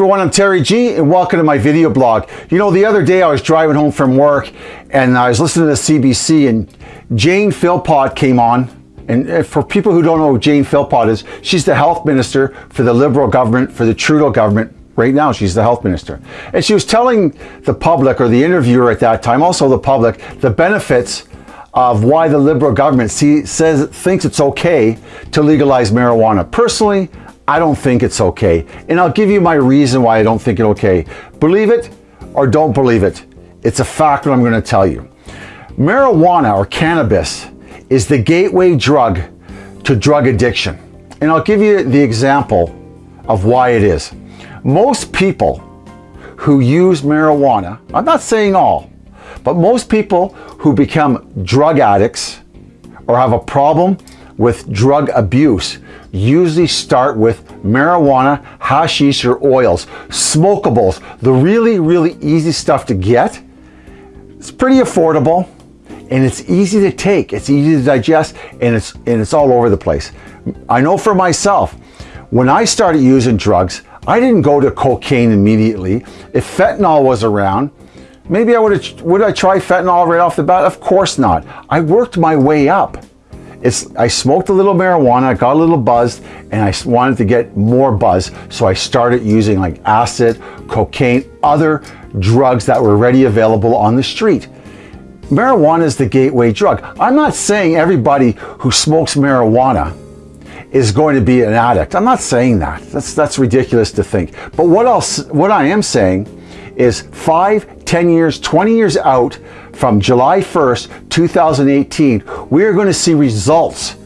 everyone, I'm Terry G and welcome to my video blog. You know, the other day I was driving home from work and I was listening to CBC and Jane Philpott came on. And uh, for people who don't know who Jane Philpott is, she's the health minister for the Liberal government, for the Trudeau government. Right now, she's the health minister. And she was telling the public, or the interviewer at that time, also the public, the benefits of why the Liberal government see, says thinks it's okay to legalize marijuana. Personally, I don't think it's okay. And I'll give you my reason why I don't think it's okay. Believe it or don't believe it. It's a fact what I'm going to tell you. Marijuana or cannabis is the gateway drug to drug addiction. And I'll give you the example of why it is. Most people who use marijuana, I'm not saying all, but most people who become drug addicts or have a problem with drug abuse usually start with marijuana, hashish, or oils, smokables, the really, really easy stuff to get. It's pretty affordable and it's easy to take. It's easy to digest and it's, and it's all over the place. I know for myself, when I started using drugs, I didn't go to cocaine immediately. If fentanyl was around, maybe I would have, would I try fentanyl right off the bat? Of course not. I worked my way up. It's, I smoked a little marijuana, I got a little buzzed, and I wanted to get more buzz. So I started using like acid, cocaine, other drugs that were ready available on the street. Marijuana is the gateway drug. I'm not saying everybody who smokes marijuana is going to be an addict. I'm not saying that. That's, that's ridiculous to think. But what else, what I am saying is five, 10 years, 20 years out from July 1st, 2018, we are going to see results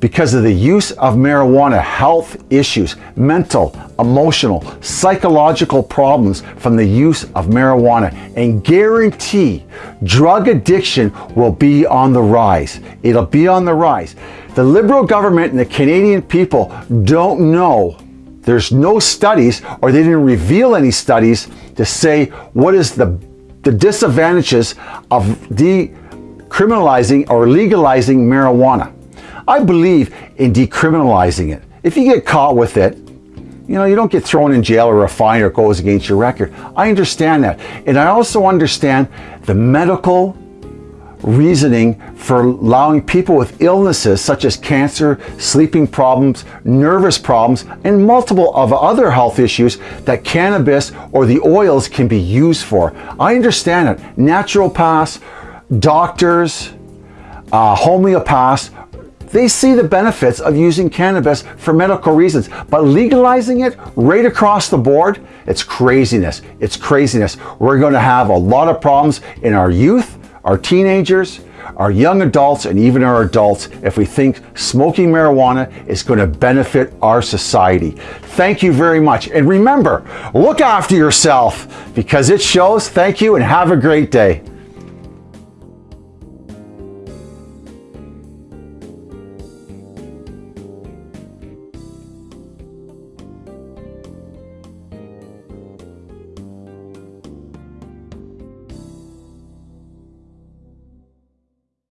because of the use of marijuana health issues, mental, emotional, psychological problems from the use of marijuana and guarantee drug addiction will be on the rise. It'll be on the rise. The Liberal government and the Canadian people don't know there's no studies or they didn't reveal any studies to say what is the, the disadvantages of decriminalizing or legalizing marijuana. I believe in decriminalizing it. If you get caught with it, you know, you don't get thrown in jail or a fine or it goes against your record. I understand that. And I also understand the medical reasoning for allowing people with illnesses such as cancer, sleeping problems, nervous problems, and multiple of other health issues that cannabis or the oils can be used for. I understand it. Naturopaths, doctors, uh, homeopaths they see the benefits of using cannabis for medical reasons, but legalizing it right across the board, it's craziness. It's craziness. We're going to have a lot of problems in our youth, our teenagers, our young adults, and even our adults if we think smoking marijuana is going to benefit our society. Thank you very much. And remember, look after yourself because it shows. Thank you and have a great day.